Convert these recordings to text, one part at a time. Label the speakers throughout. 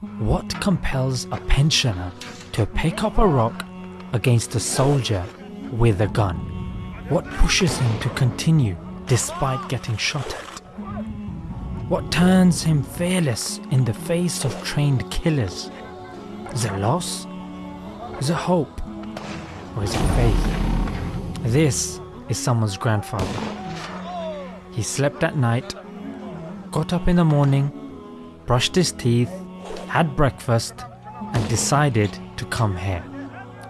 Speaker 1: What compels a pensioner to pick up a rock against a soldier with a gun? What pushes him to continue despite getting shot at? What turns him fearless in the face of trained killers? Is it loss? Is it hope? Or is it faith? This is someone's grandfather. He slept at night, got up in the morning, brushed his teeth, had breakfast, and decided to come here.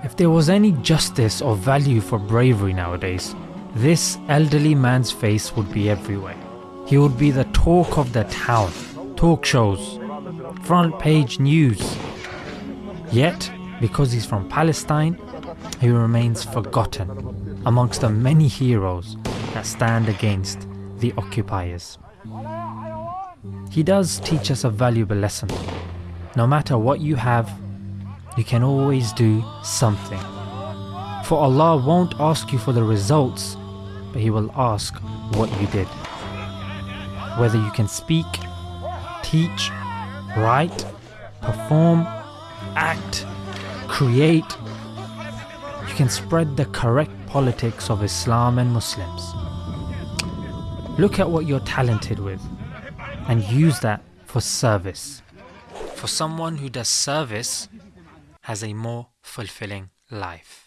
Speaker 1: If there was any justice or value for bravery nowadays, this elderly man's face would be everywhere. He would be the talk of the town, talk shows, front page news. Yet, because he's from Palestine, he remains forgotten amongst the many heroes that stand against the occupiers. He does teach us a valuable lesson. No matter what you have, you can always do something. For Allah won't ask you for the results, but He will ask what you did. Whether you can speak, teach, write, perform, act, create, you can spread the correct politics of Islam and Muslims. Look at what you're talented with and use that for service. For someone who does service has a more fulfilling life.